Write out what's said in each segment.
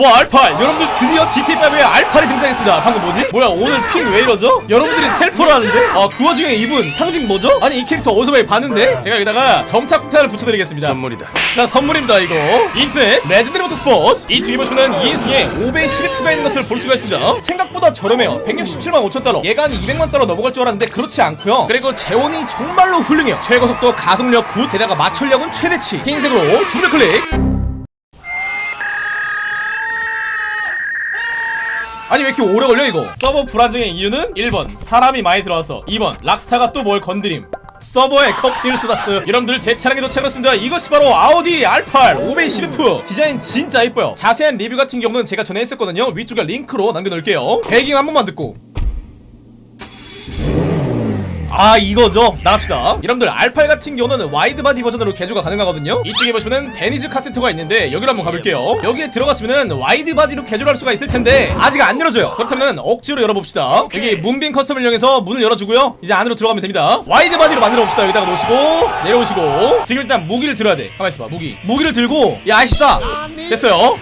와 R8 여러분들 드디어 GTA5에 R8이 등장했습니다 방금 뭐지? 뭐야 오늘 ping 왜 이러죠? 여러분들이 텔포를 하는데? 아 그 와중에 이분 상징 뭐죠? 아니 이 캐릭터 어디서 많이 봤는데? 제가 여기다가 점착 폭탄을 붙여드리겠습니다 선물이다. 자 선물입니다 이거 인터넷 Legendary Motorsport 이 중에 보시면 2인승에 512가 있는 것을 볼 수가 있습니다 생각보다 저렴해요 167만 5천 달러 얘가 한 200만 달러 넘어갈 줄 알았는데 그렇지 않고요 그리고 제원이 정말로 훌륭해요 최고속도 가속력 9 게다가 마찰력은 최대치 흰색으로 주를 클릭 아니 왜 이렇게 오래 걸려 이거? 서버 불안정의 이유는 1번 사람이 많이 들어와서. 2번 락스타가 또 뭘 건드림. 서버에 커피를 쏟았어요. 여러분들 제 차량에 도착했습니다. 이것이 바로 아우디 R8 오베이 10F 디자인 진짜 이뻐요. 자세한 리뷰 같은 경우는 제가 전에 했었거든요. 위쪽에 링크로 남겨놓을게요. 배기음 한 번만 듣고 아 이거죠? 나갑시다. 여러분들 R8 같은 경우는 wide body 버전으로 개조가 가능하거든요? 이쪽에 보시면은 베니즈 카센터가 있는데 여기로 한번 가볼게요. 여기에 들어갔으면은 wide body로 개조를 할 수가 있을 텐데 아직 안 열어줘요. 그렇다면 억지로 열어봅시다. 여기 문빈 custom을 이용해서 문을 열어주고요. 이제 안으로 들어가면 됩니다. wide body로 만들어봅시다. 여기다가 놓으시고 내려오시고. 지금 일단 무기를 들어야 돼. 가만 있어봐 무기. 무기를 들고 야 아시다 됐어요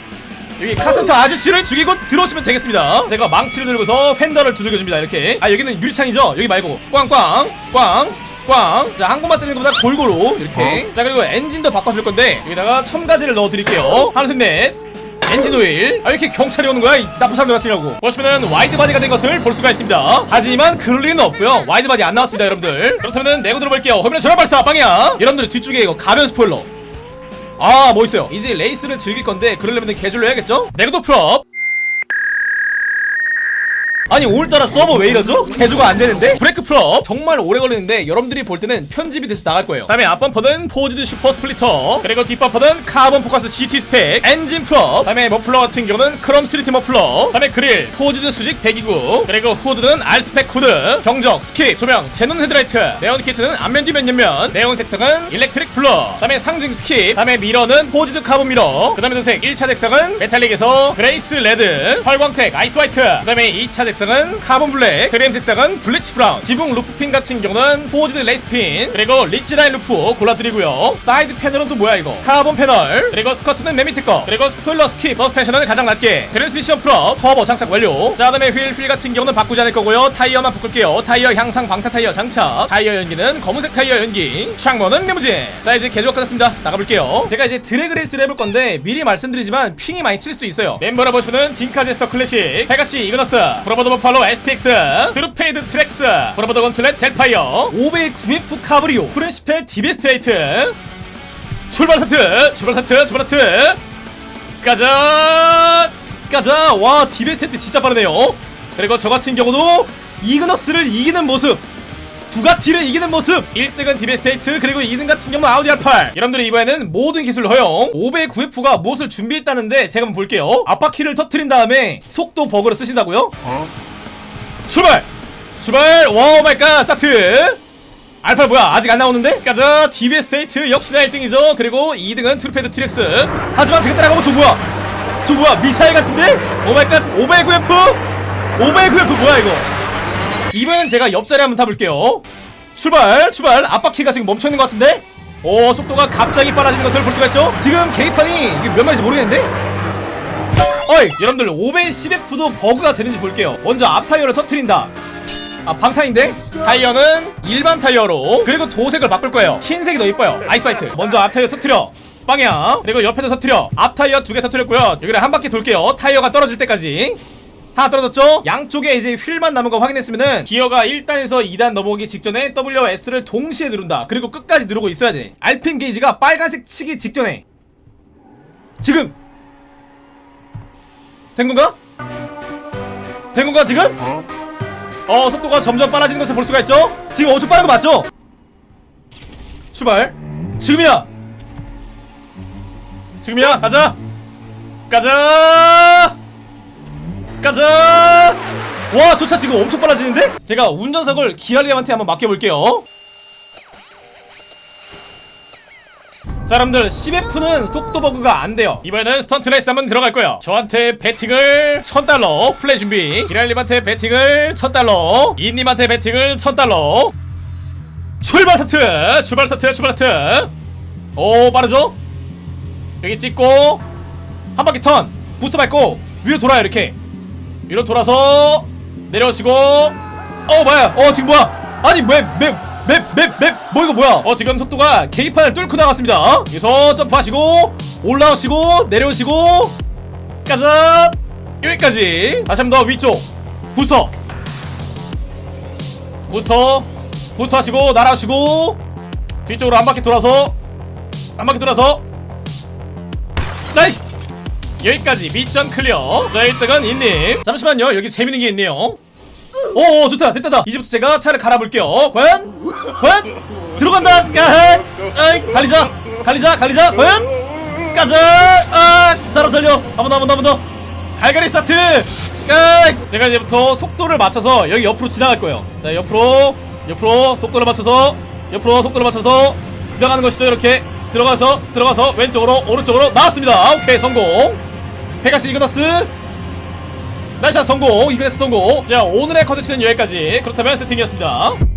여기 카센터 아저씨를 죽이고 들어오시면 되겠습니다. 제가 망치를 들고서 fender를 두들겨줍니다 이렇게. 아 여기는 유리창이죠? 여기 말고. 꽝꽝 꽝 꽝. 자 한 곳만 때리는 것보다 골고루 이렇게. 자 그리고 엔진도 바꿔줄 건데 여기다가 첨가제를 넣어드릴게요. 하나 셋넷. 엔진 오일. 아 이렇게 경찰이 오는 거야? 이 나쁜 사람들 같으니라고. 보시면은 wide body가 된 것을 볼 수가 있습니다. 하지만 그럴 리는 없고요. wide body 안 나왔습니다 여러분들. 그렇다면 내고 들어볼게요. 화면에 전화 발사! 빵이야! 여러분들 뒤쪽에 이거 가변 스포일러 아, 뭐 있어요. 이제 레이스를 즐길 건데 그러려면 개조를 해야겠죠? 내구도 full up. 아니 오늘따라 서버 왜 이러죠? 개조가 안 되는데? 브레이크 full up. 정말 오래 걸리는데 여러분들이 볼 때는 편집이 돼서 나갈 거예요. 다음에 앞범퍼는 forged super splitter. 그리고 뒷범퍼는 카본 포커스 GT spec. 엔진 full up. 다음에 머플러 같은 경우는 chrome street 머플러. 다음에 그릴. forged 수직 배기구. 그리고 후드는 R spec 후드. 경적 skip 조명 xenon 헤드라이트. 네온 키트는 앞면 뒤면 옆면. 네온 색상은 electric blue. 다음에 상징 skip. 다음에 미러는 forged carbon mirror. 그 다음에 도색 1차 색상은 metallic에서 grace red. 펄광택 ice white. 그 다음에 2차 색상 은 carbon black 트림 색상은 bleach brown. 지붕 roof fin 같은 경우는 forged race fin 그리고 ridge line roof 골라드리고요. 사이드 패널은 또 뭐야 이거? 카본 패널 그리고 스커트는 맨 밑에 거 그리고 스포일러 skip. 서스펜션은 가장 낮게. 트랜스미션 full up 터보 장착 완료. 자 그다음에 휠, 휠 같은 경우는 바꾸지 않을 거고요. 타이어만 바꿀게요. 타이어 향상 방탄 타이어 장착. 타이어 연기는 검은색 타이어 연기. 창문은 리무진. 자 이제 개조가 끝났습니다. 나가볼게요. 제가 이제 드래그 레이스를 해볼 건데 미리 말씀드리지만 ping이 많이 튈 수도 있어요. 멤버를 보시면은 Dinka Jester Classic Pegassi Ignus Bravado Buffalo STX Truffade Thrax Bravado Gauntlet Hellfire Obey 9F Cabrio Principe Deveste Eight. 출발 스타트 출발 스타트 출발 스타트. 가자 가자. 와 Deveste Eight 진짜 빠르네요. 그리고 저 같은 경우도 Ignus를 이기는 모습 부가티를 이기는 모습 1등은 Deveste Eight 그리고 2등 같은 경우는 아우디 R8 여러분들이 이번에는 모든 기술 허용 509F가 무엇을 준비했다는데 제가 한번 볼게요 앞바퀴를 터트린 다음에 속도 버그를 쓰신다고요? 출발! 출발! wow my god 스타트! 알파 뭐야 아직 안 나오는데? 가자 Deveste Eight 역시나 1등이죠 그리고 2등은 Truffade Thrax 하지만 제가 따라가고 저 뭐야 저 뭐야 미사일 같은데? oh my god Obey 9F? 509F 뭐야 이거 이번엔 제가 옆자리 한번 타볼게요. 출발 출발. 앞바퀴가 지금 멈춰있는 것 같은데? 오 속도가 갑자기 빨라지는 것을 볼 수가 있죠? 지금 이게 몇 마일인지 모르겠는데? 어이 여러분들 510F도 버그가 되는지 볼게요. 먼저 앞 타이어를 터트린다. 아 방탄인데? 타이어는 일반 타이어로. 그리고 도색을 바꿀 거예요. 흰색이 더 이뻐요. ice white. 먼저 앞 타이어 터트려. 빵이야. 그리고 옆에도 터트려. 앞 타이어 두 개 터트렸고요. 여기를 한 바퀴 돌게요. 타이어가 떨어질 때까지 하나 떨어졌죠? 양쪽에 이제 휠만 남은 거 확인했으면은 기어가 1단에서 2단 넘어오기 직전에 WS를 동시에 누른다 그리고 끝까지 누르고 있어야 돼 RPM 게이지가 빨간색 치기 직전에 지금 된 건가? 된 건가 지금? 어 속도가 점점 빨라지는 것을 볼 수가 있죠? 지금 엄청 빠른 거 맞죠? 출발 지금이야 지금이야 가자 가자 가자! 와 저 차 지금 엄청 빨라지는데? 제가 운전석을 기아리함한테 한번 맡겨볼게요. 자 여러분들 10F는 속도 버그가 안 돼요. 이번에는 스턴트 레이스 한번 들어갈 거예요. 저한테 배팅을 1000달러 플레이 준비. 기랄님한테 배팅을 1000달러. 이님한테 배팅을 1000달러. 출발 스타트! 출발 스타트! 출발 스타트! 오 빠르죠? 여기 찍고 한 바퀴 턴! 부스터 밟고 위로 돌아요 이렇게 위로 돌아서 내려오시고. 어 뭐야? 어 지금 뭐야? 아니 맵맵맵맵맵뭐 이거 뭐야? 어 지금 속도가 계기판을 뚫고 나갔습니다. 여기서 점프하시고 올라오시고 내려오시고. 가자. 여기까지. 다시 한 번 더 위쪽. 부스터 부스터 부스터 하시고 날아오시고 뒤쪽으로 한 바퀴 돌아서 한 바퀴 돌아서. nice 여기까지 mission clear. 자 1등은 인님. 잠시만요. 여기 재밌는 게 있네요. 오 좋다. 됐다. 다 이제부터 제가 차를 갈아볼게요. 과연? 과연? 들어간다. 까한 아이 갈리자. 갈리자 갈리자. 과연? 가자. 아 사람 살려. 한 번 더 한 번 더 한 번 더. 갈갈이 스타트. 자 제가 이제부터 속도를 맞춰서 여기 옆으로 지나갈 거예요. 자 옆으로 옆으로 속도를 맞춰서 옆으로 속도를 맞춰서 지나가는 것이죠 이렇게. 들어가서 들어가서 왼쪽으로 오른쪽으로 나왔습니다. 오케이 성공 Pegassi Ignus. nice shot 성공. Ignus 성공. 자 오늘의 컨텐츠는 여기까지. 그렇다면 세팅이었습니다